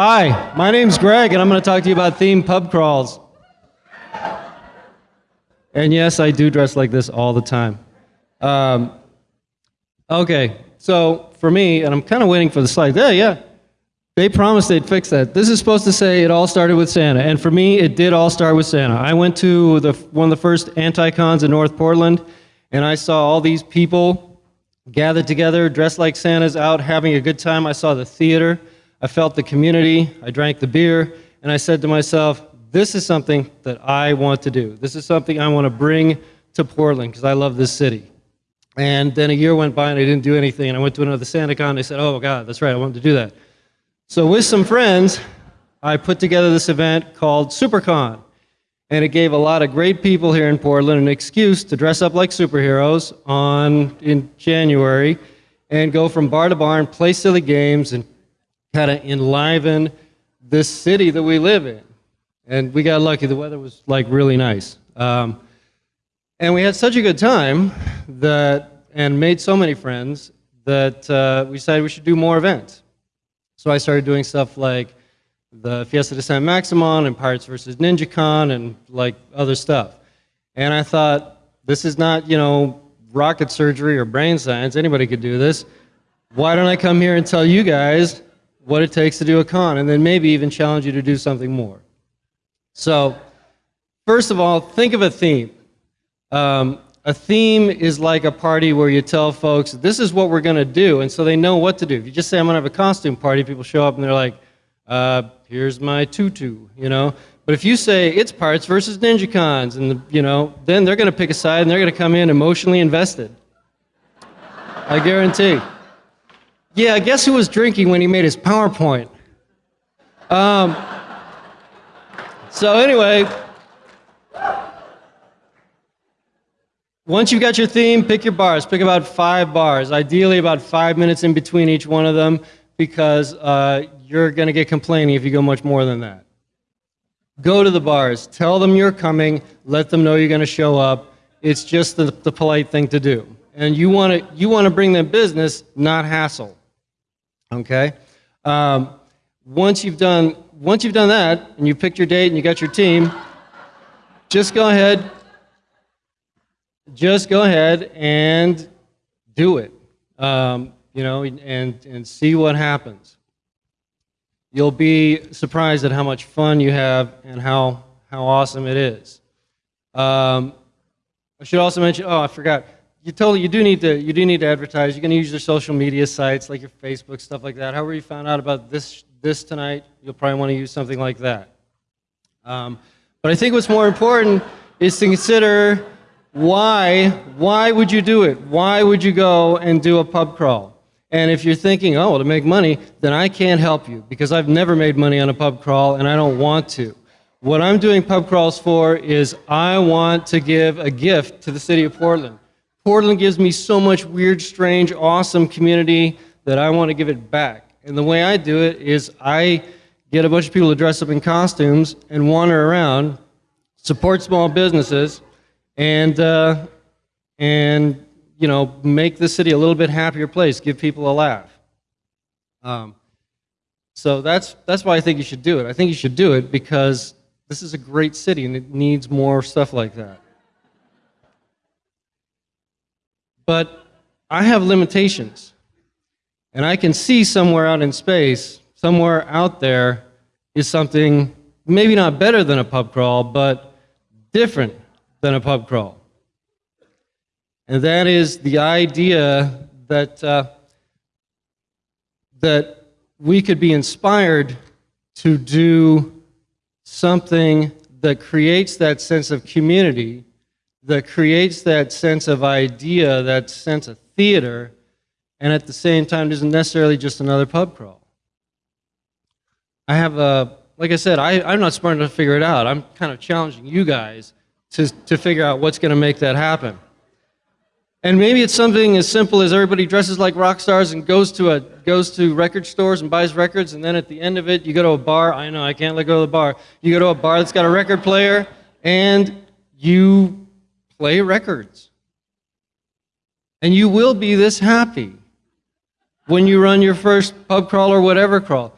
Hi, my name's Greg, and I'm going to talk to you about theme pub crawls. And yes, I do dress like this all the time. Um, okay, so for me, and I'm kind of waiting for the slide. Yeah, yeah. They promised they'd fix that. This is supposed to say it all started with Santa, and for me, it did all start with Santa. I went to the, one of the first SantaCons in North Portland, and I saw all these people gathered together, dressed like Santas, out having a good time. I saw the theater. I felt the community. I drank the beer, and I said to myself, this is something that I want to do. This is something I want to bring to Portland because I love this city. And then a year went by and I didn't do anything. And I went to another SantaCon. And I said, oh, God, that's right, I wanted to do that. So with some friends, I put together this event called SuperCon. And it gave a lot of great people here in Portland an excuse to dress up like superheroes on in January and go from bar to bar and play silly games and kind of enliven this city that we live in. And we got lucky. The weather was like really nice. Um, and we had such a good time that, and made so many friends that uh, we decided we should do more events. So I started doing stuff like the Fiesta de San Maximon and Pirates versus NinjaCon and like other stuff. And I thought, this is not, you know, rocket surgery or brain science. Anybody could do this. Why don't I come here and tell you guys what it takes to do a con and then maybe even challenge you to do something more. So, first of all, think of a theme. Um, a theme is like a party where you tell folks, this is what we're going to do, and so they know what to do. If you just say, I'm going to have a costume party, people show up and they're like, uh, here's my tutu, you know. But if you say it's Pirates versus Ninja Cons, and the, you know, then they're going to pick a side and they're going to come in emotionally invested. I guarantee. Yeah, I guess who was drinking when he made his PowerPoint? Um, so anyway, once you've got your theme, pick your bars. Pick about five bars, ideally about five minutes in between each one of them, because uh, you're going to get complaining if you go much more than that. Go to the bars. Tell them you're coming. Let them know you're going to show up. It's just the, the polite thing to do. And you want to you want to bring them business, not hassle. Okay. Um, once you've done once you've done that and you picked your date and you got your team, just go ahead. Just go ahead and do it. Um, you know, and and see what happens you'll be surprised at how much fun you have and how, how awesome it is. Um, I should also mention, oh, I forgot. You totally, you do need to, you do need to advertise. You're going to use your social media sites like your Facebook, stuff like that. However you found out about this, this tonight, you'll probably want to use something like that. Um, but I think what's more important is to consider why, why would you do it? Why would you go and do a pub crawl? And if you're thinking, oh, to make money, then I can't help you because I've never made money on a pub crawl and I don't want to. What I'm doing pub crawls for is I want to give a gift to the city of Portland. Portland gives me so much weird, strange, awesome community that I want to give it back. And the way I do it is I get a bunch of people to dress up in costumes and wander around, support small businesses, and, uh, and you know, make the city a little bit happier place, give people a laugh. Um, so that's, that's why I think you should do it. I think you should do it because this is a great city and it needs more stuff like that. But I have limitations. And I can see somewhere out in space, somewhere out there is something maybe not better than a pub crawl, but different than a pub crawl. And that is the idea that, uh, that we could be inspired to do something that creates that sense of community, that creates that sense of idea, that sense of theater, and at the same time isn't necessarily just another pub crawl. I have a, like I said, I, I'm not smart enough to figure it out. I'm kind of challenging you guys to, to figure out what's going to make that happen. And maybe it's something as simple as everybody dresses like rock stars and goes to, a, goes to record stores and buys records, and then at the end of it, you go to a bar. I know, I can't let go of the bar. You go to a bar that's got a record player, and you play records. And you will be this happy when you run your first pub crawl or whatever crawl.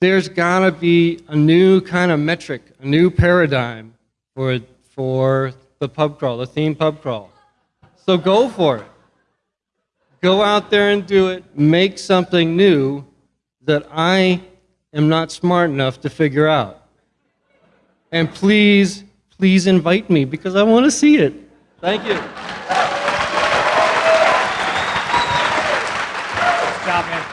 there's gotta be a new kind of metric, a new paradigm for, for the pub crawl, the theme pub crawl. So go for it. Go out there and do it. Make something new that I am not smart enough to figure out. And please, please invite me because I want to see it. Thank you. Good job, man.